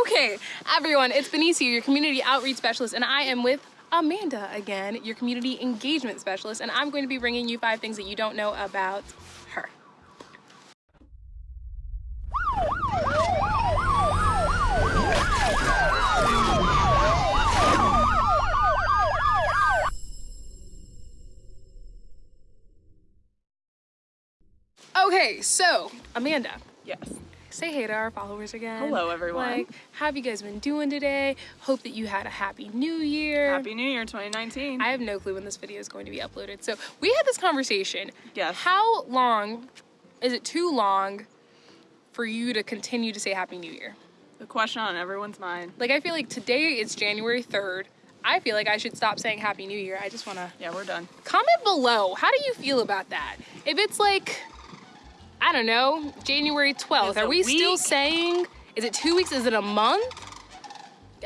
Okay, everyone, it's Benicia, your community outreach specialist, and I am with Amanda again, your community engagement specialist, and I'm going to be bringing you five things that you don't know about her. Okay, so Amanda, Yes. Say hey to our followers again. Hello, everyone. Like, how have you guys been doing today? Hope that you had a happy new year. Happy New Year 2019. I have no clue when this video is going to be uploaded. So we had this conversation. Yes. How long is it too long for you to continue to say Happy New Year? the question on everyone's mind. Like I feel like today it's January 3rd. I feel like I should stop saying Happy New Year. I just wanna Yeah, we're done. comment below. How do you feel about that? If it's like, don't know, January 12th, are we still saying, is it two weeks? Is it a month?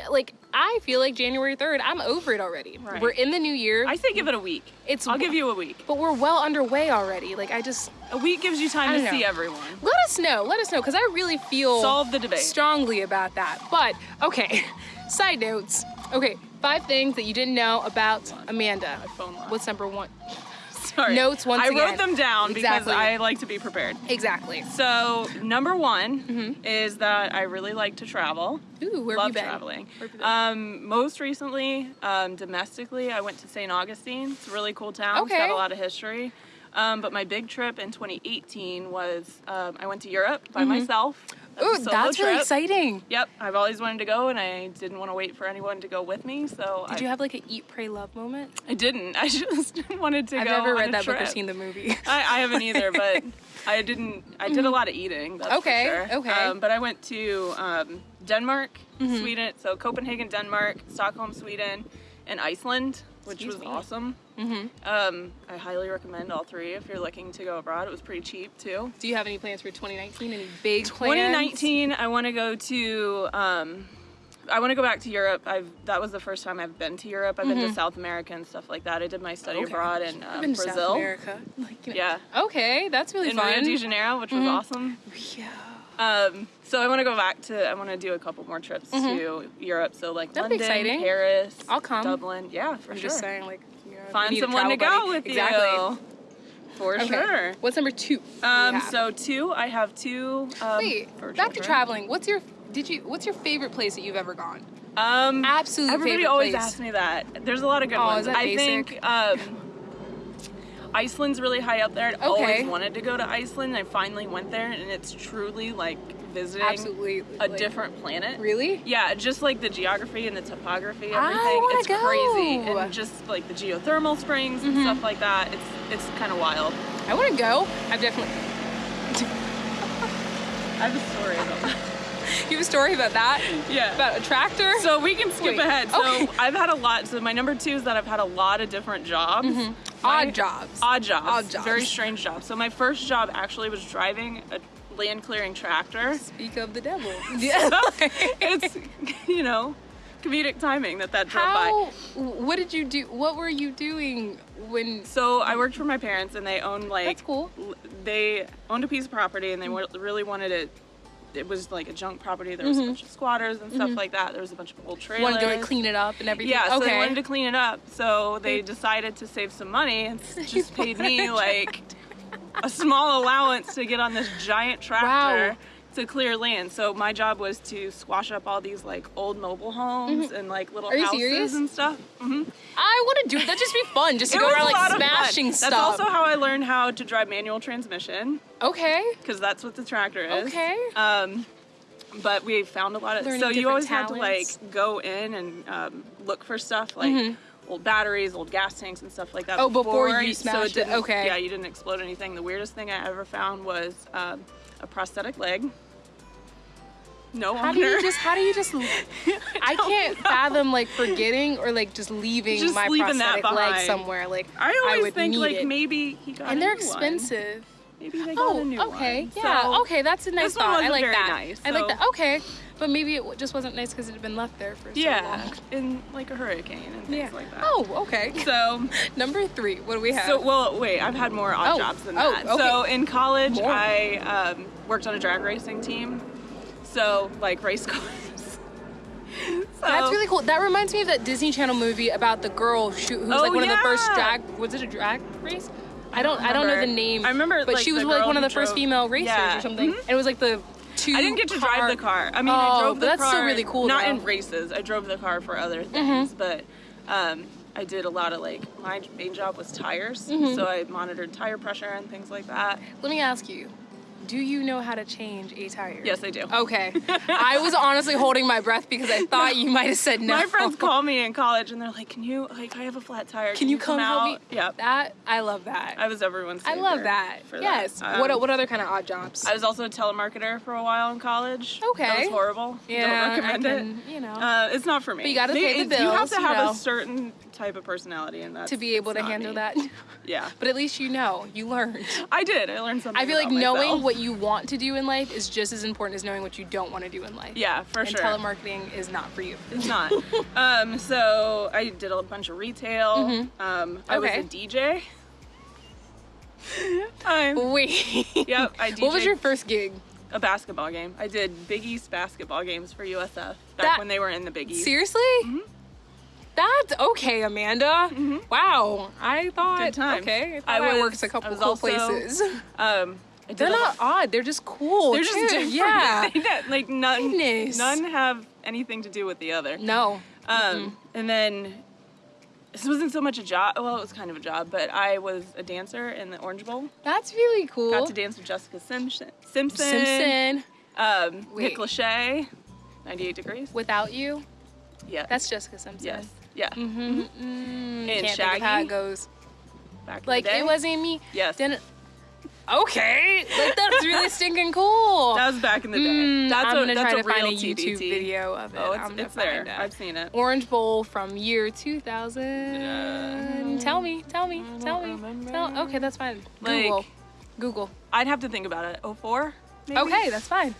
Like, I feel like January 3rd, I'm over it already. Right. We're in the new year. I say give it a week. It's I'll give you a week. but we're well underway already. Like I just A week gives you time to see everyone. let us know. Let us know because I really feel Solve the debate. strongly about that. But okay, side notes. Okay, five things that you didn't know about Amanda. My phone locked. What's number one? Sorry. Notes once I again. wrote them down Exactly. because I like to be prepared. Exactly. So number one Mm-hmm. is that I really like to travel. Ooh, where have Love you been? traveling. Have you been? Um, most recently, um, domestically, I went to St. Augustine. It's a really cool town. It's Okay. got a lot of history. Um, but my big trip in 2018 was um, I went to Europe by myself. Ooh, Mm-hmm. that's really exciting. Yep, I've always wanted to go, and I didn't want to wait for anyone to go with me, so Did I, you have like an eat, pray, love moment? I didn't. I just wanted to go. I've never read that book or seen the movie. I, I haven't either, but I didn't. I did a lot of eating. That's Okay, for sure. okay. Um, but I went to um, Denmark, Mm-hmm. Sweden, so Copenhagen, Denmark, Stockholm, Sweden, and Iceland, which Excuse was me. awesome. Hmm Um, I highly recommend all three if you're looking to go abroad. It was pretty cheap too. Do you have any plans for 2019? Any big plans? 2019, I want to go to. Um, I want to go back to Europe. I've that was the first time I've been to Europe. I've been to South America and stuff like that. I did my study Mm-hmm. Okay. abroad in I've um, been to Brazil. South America. Like, you know- Yeah, Okay, that's really in fun. Rio de Janeiro, which was awesome. Yeah. Um, so I want to go back to. I want to do a couple more trips to Europe. So like Mm-hmm. That'd London. Paris, I'll come. Dublin. Yeah, for I'm sure. just saying, like, you know, we Find someone to travel go buddy. with exactly. you. For Okay. sure. What's number two? Um, so two, I have two. Um, wait, for back to traveling. What's your did you? What's your favorite place that you've ever gone? Um, Absolutely. everybody always place. asks me that. There's a lot of good Oh, ones. is that I basic? think um, Iceland's really high up there. I'd Okay. always wanted to go to Iceland. I finally went there, and it's truly like visiting Absolutely. a like- different planet. Really? Yeah, just like the geography and the topography, everything. It's go. crazy. And just like the geothermal springs and stuff like that. It's it's kind of wild. I want to go. I've definitely. I have a story about that. You have a story about that? Yeah. About a tractor? so we can skip Wait, ahead. So okay. I've had a lot. So my number two is that I've had a lot of different jobs. Mm-hmm. Odd jobs. Odd jobs. Odd jobs. Very strange jobs. So my first job actually was driving a land clearing tractor. Speak of the devil. Yeah. it's you know comedic timing that that drove by. What did you do? What were you doing when? So I worked for my parents, and they owned like That's cool. They owned a piece of property, and they Mm-hmm. really wanted it. It was like a junk property. There was a bunch of squatters and stuff like that. There was a bunch of old trailers. Wanted Mm-hmm. to like clean it up and everything. Yeah, so okay. they wanted to clean it up. So they decided to save some money and just paid me like a small allowance to get on this giant tractor Wow. to clear land. So my job was to squash up all these like old mobile homes and like little. Are houses serious? and stuff. hmm I want to do it. That'd just be fun, just to go around like smashing stuff. That's also how I learned how to drive manual transmission okay. because that's what the tractor is. Okay. Um, but we found a lot of Learning so you always had to like go in and um, look for stuff like old batteries, old gas tanks, and stuff like that. Oh, before you so smashed it, didn't- okay. Yeah, you didn't explode anything. The weirdest thing I ever found was um, a prosthetic leg. No How do wonder. you just? How do you just? I can't fathom like forgetting or like just leaving Just my leaving that prosthetic leg somewhere. Like I always would think like it. maybe he got and they're new one. Maybe they got Oh, a new okay, one. yeah, So- okay, that's a nice thought. I like that. nice, I like that. Okay, but maybe it just wasn't nice because it had been left there for so Yeah, long. in like a hurricane and things Yeah. like that. Oh, okay. So Number three. What do we have? So, well, wait, I've had more odd Oh, jobs than oh, that. okay. So, in college, More. I um, worked on a drag racing team. So, like race cars. That's really cool. That reminds me of that Disney Channel movie about the girl who, who's Oh, like one of the first drag. Was it a drag race? I don't. I don't know the name. I remember, but like, she was like one of the who first female racers Yeah. or something. Mhm. And it was like the two. I didn't get to car- drive the car. I mean, I Oh, drove but the that's car. still really cool, Not though. in races. I drove the car for other things, but um, I did a lot of like my main job was tires, Mm-hmm. so I monitored tire pressure and things like that. Let me ask you. Do you know how to change a tire? Yes, I do. Okay. I was honestly holding my breath because I thought you might have said no. My friends call me in college and they're like, "Can you like I have a flat tire? Can you come help me? out?" Yep. That I love that. I was everyone's. I love that. for yes. That. what Um, what other kind of odd jobs? I was also a telemarketer for a while in college. Okay. That was horrible. yeah, Don't recommend I it. You know. Uh, it's not for me. But you gotta They- pay the it's- You have bills, to you have know. a certain type of personality, and that's to be able to handle me. that. Yeah, But at least you know, you learned. I did. I learned something. I feel like knowing. What you want to do in life is just as important as knowing what you don't want to do in life. Yeah, for and sure. telemarketing is not for you. It's not. um, so I did a bunch of retail. Um, I was Mm-hmm. A DJ. I'm, Wait. yep, I What was your first gig? a basketball game. I did Big East basketball games for USF back That- when they were in the Big East. Seriously? That's okay, Amanda. Wow. I thought Good times. okay. I, thought I I, worked a couple was cool also- places. Um, They're not odd. They're just cool. They're too. just different. Yeah. Got, like none. Goodness. None have anything to do with the other. No. Um, and then this wasn't so much a job. Well, it was kind of a job, but I was a dancer in the Orange Bowl. That's really cool. Got to dance with Jessica Simpson. Simpson. Simpson. Um, Wait. Nick Lachey. 98 degrees. Without you, Yeah. that's Jessica Simpson. yes. Yeah. Mm-hmm. Mm, And can't think of how it goes. Back Like it wasn't me. Yes. Didn't. Okay. Like that's really stinking cool. that was back in the day. Mm, that's I'm a gonna that's try a to find real a YouTube video of it. Oh, I'm it's there. It. I've seen it. Orange Bowl from year 2000. Tell me, tell me, tell me. remember. Tell, okay, that's fine. Like- Google. Google. I'd have to think about it. 04? Maybe? Okay, that's fine.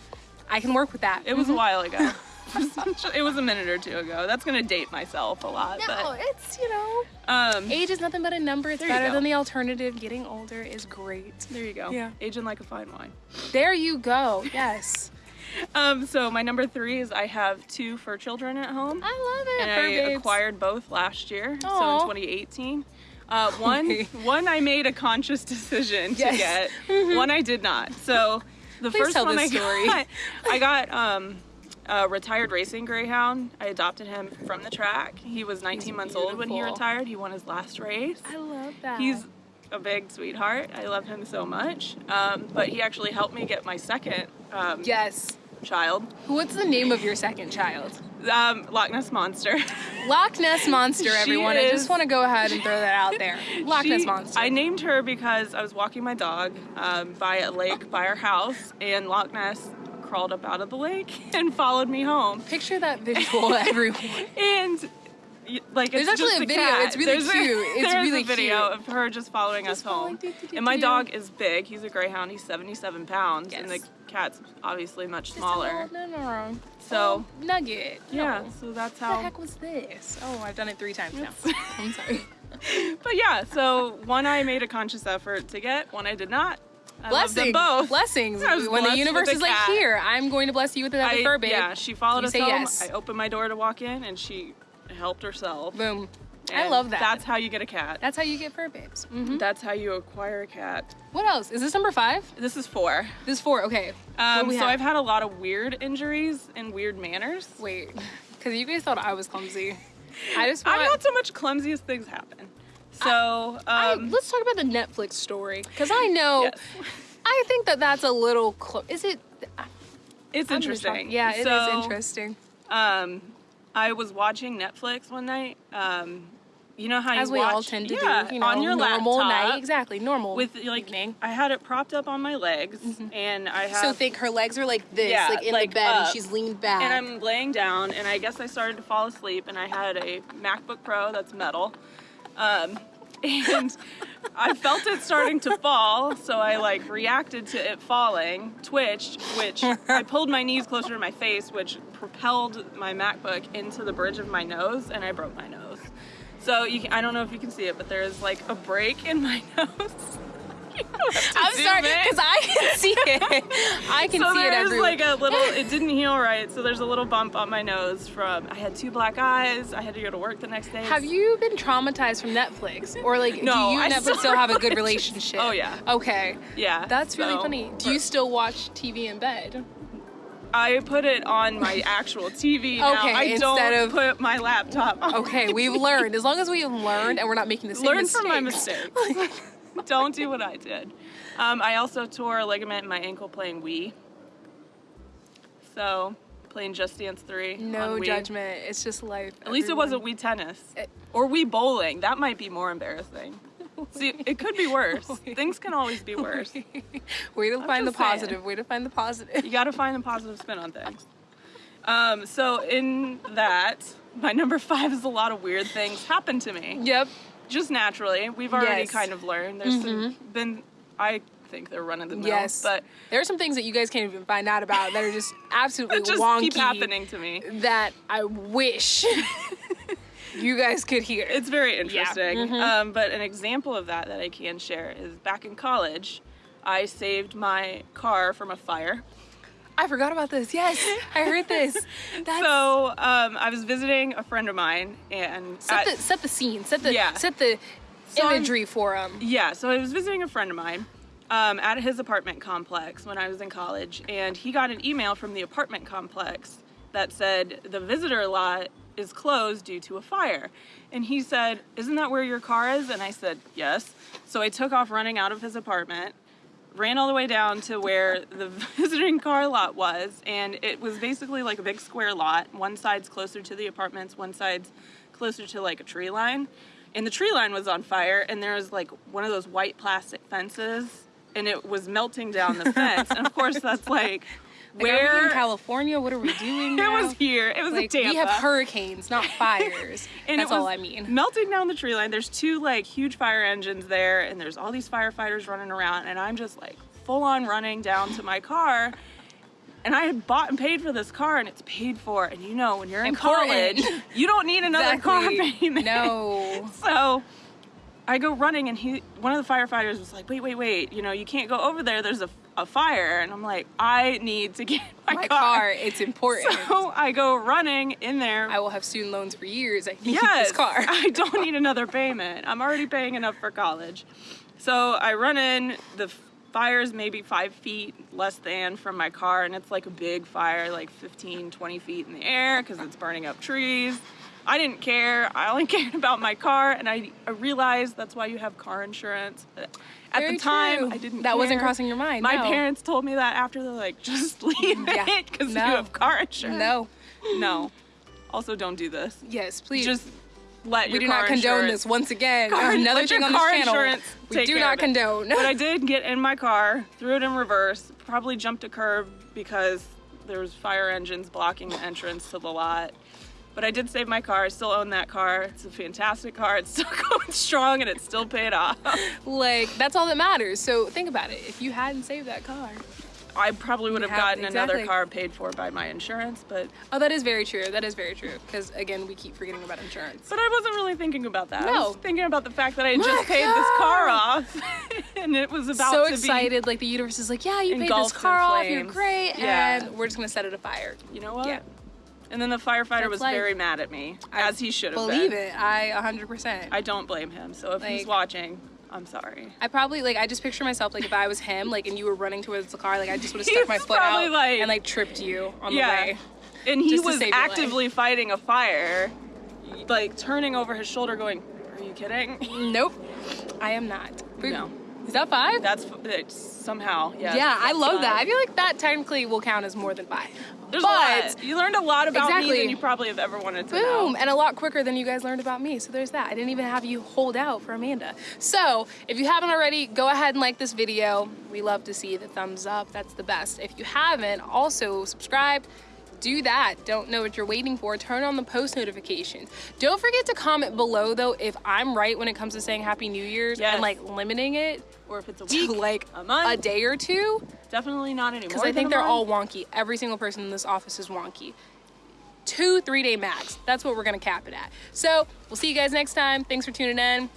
I can work with that. It was a while ago. it was a minute or two ago. That's gonna date myself a lot, No, it's, you know, um, age is nothing but a number. It's better than the alternative. Getting older is great. there you go. Yeah. Aging like a fine wine. There you go. Yes. Um, so my number three is I have two fur children at home, I love it. and I babes. acquired both last year, so in 2018. Uh, one, one I made a conscious decision to Yes. Mm-hmm. get. One I did not. So the Please first tell one I story. got, I got um, a retired racing greyhound. I adopted him from the track. He was 19 months old when he retired. He won his last race. I love that. He's a big sweetheart. I love him so much. Um, but he actually helped me get my second um, yes. child, What's the name of your second child? um, Loch Ness Monster. Loch Ness Monster, everyone. I just want to go ahead and throw that out there. Loch She- Ness Monster. I named her because I was walking my dog um, by a lake by our house, and Loch Ness crawled up out of the lake and followed me home. Picture that visual, everyone. And like There's it's actually just a video. cat. It's really There's a- cute. It's there's really a video cute. of her just following Just us home. following, do, do, do, and my dog is big. He's a greyhound. He's 77 pounds, and the cat's obviously much smaller. No, no, no. So Oh, nugget. yeah, No. so that's how. What the heck was this? Oh, I've done it three times now. I'm sorry. But yeah, so one I made a conscious effort to get, one I did not. I Blessings. both. Blessings. When the universe is like, cat. here, I'm going to bless you with another I, fur babe. yeah, she followed You us home. yes. I opened my door to walk in, and she helped herself. Boom. I love that. That's how you get a cat. That's how you get fur babes. hmm That's how you acquire a cat. What else? Is this number five? This is four. This is four. Okay. Um, so have? I've had a lot of weird injuries and weird manners. Wait, because you guys thought I was clumsy. I just want. I'm not so much clumsy as things happen. So, I- um, let's talk about the Netflix story because I know. yes. I think that that's a little. Clo- is it? it's I'm interesting. Yeah, it is So, interesting. Um, I was watching Netflix one night. Um, you know how As you we watch, all tend to yeah, do. You know, on your normal laptop night. Exactly, normal. with like evening. I had it propped up on my legs, and I have So think her legs are like this, Yeah, like in like the bed, and she's leaned back. and I'm laying down, and I guess I started to fall asleep, and I had a MacBook Pro that's metal, um, and I felt it starting to fall, so I like reacted to it falling, twitched, which I pulled my knees closer to my face, which propelled my MacBook into the bridge of my nose, and I broke my nose. So you can, I don't know if you can see it, but there is like a break in my nose. I'm sorry, because I can see it. I can so see it there's everywhere. like a little it didn't heal right so there's a little bump on my nose from i had two black eyes i had to go to work the next day Have you been traumatized from Netflix? Or like, do No, you and Netflix still still have a good relationship? Oh, yeah. Okay. yeah That's really so- funny. Do you still watch TV in bed? i put it on my actual tv now Okay, i instead don't of- put my laptop on Okay, we've learned. As long as we've learned and we're not making the same learn from my mistakes. don't do what i did um, i also tore a ligament in my ankle playing wii so playing just dance 3 No judgment. It's just life. At least it wasn't Wii tennis Eh. or Wii bowling. That might be more embarrassing. See, it could be worse. Things can always be worse. Way to find the saying. positive. Way to find the positive. You got to find the positive spin on things. Um, so in that, my number five is a lot of weird things happen to me, Yep. Just naturally. We've already Yes. Mm-hmm. kind of learned. There's some, been, I think they're running the mill, Yes. but there are some things that you guys can't even find out about that are just absolutely just wonky. keep happening to me. That I wish you guys could hear. It's very interesting. mhm. Um, but an example of that that I can share is back in college, I saved my car from a fire. I forgot about this. Yes, I heard this. That's So um, I was visiting a friend of mine, and set at- the set the scene. Set the Yeah. set the So I'm- imagery for them. yeah, so I was visiting a friend of mine um, at his apartment complex when I was in college, and he got an email from the apartment complex that said the visitor lot is closed due to a fire. And he said, Isn't that where your car is? And I said, Yes. So I took off running out of his apartment, ran all the way down to where the visiting car lot was, and it was basically like a big square lot. One side's closer to the apartments, one side's closer to like a tree line. And the tree line was on fire, and there was like one of those white plastic fences, and it was melting down the fence. and of course, that's like, Like, are we in California? What are we doing it was here. It was like we have hurricanes, not fires. And That's all I mean. Melting down the tree line. There's two like huge fire engines there, and there's all these firefighters running around, and I'm just like full on running down to my car. And I had bought and paid for this car, and it's paid for. And you know, when you're in college, you don't need another car Exactly. payment. No. So I go running, and he, one of the firefighters was like, "Wait, wait, wait! You know, you can't go over there. There's a, a fire." And I'm like, "I need to get my, My car, it's important. So I go running in there. I will have student loans for years. I need yes, this car. I don't need another payment. I'm already paying enough for college. So I run in. The fire's maybe five feet less than from my car, and it's like a big fire, like 15, 20 feet in the air because it's burning up trees. I didn't care. I only cared about my car, and I, I realized that's why you have car insurance. At Very the time, true. I didn't. That wasn't crossing your mind, My no. parents told me that after they're like, just leave Yeah. it because No. you have car insurance. no. no. Also, don't do this. Yes, please. Just let we do not condone this once again. Car- Another thing on this channel. We do care not condone. But I did get in my car, threw it in reverse, probably jumped a curb because there was fire engines blocking the entrance to the lot. But I did save my car. I still own that car. It's a fantastic car. It's still going strong and it's still paid off. like that's all that matters. So think about it. If you hadn't saved that car, I probably would have have- gotten another car paid for by my insurance, but oh, that is very true. That is very true. Because again, we keep forgetting about insurance. but I wasn't really thinking about that. I No. was thinking about the fact that I My just paid this car off and it was about so to be excited, like the universe is like, yeah, you paid this car off, you're great, Yeah. and we're just gonna set it afire. You know what? Yeah. And then the firefighter That's was life. very mad at me, I as he should have been. Believe been. it, I 100%. I don't blame him. So if he's watching, I'm sorry. I probably like I just picture myself like if I was him like and you were running towards the car like I just would have stuck my foot out like- and like tripped you on yeah. the way. And he was actively fighting a fire, like turning over his shoulder, going, "Are you kidding?" Nope, I am not. No. Is that five? That's somehow. Yeah. yeah, I love fine. that. I feel like that technically will count as more than five. There's but, a lot. You learned a lot about me Exactly. than you probably have ever wanted to Boom, know. and a lot quicker than you guys learned about me. So there's that. I didn't even have you hold out for Amanda. So if you haven't already, go ahead and like this video. We love to see the thumbs up. That's the best. If you haven't, also subscribe. Do that. Don't know what you're waiting for. Turn on the post notifications. Don't forget to comment below though if I'm right when it comes to saying Happy New Year's Yes. and like limiting it Or if it's a week, like a month, a day or two. Definitely not anymore. Because I think they're all wonky. Every single person in this office is wonky. Two, three day max. That's what we're gonna cap it at. So we'll see you guys next time. Thanks for tuning in.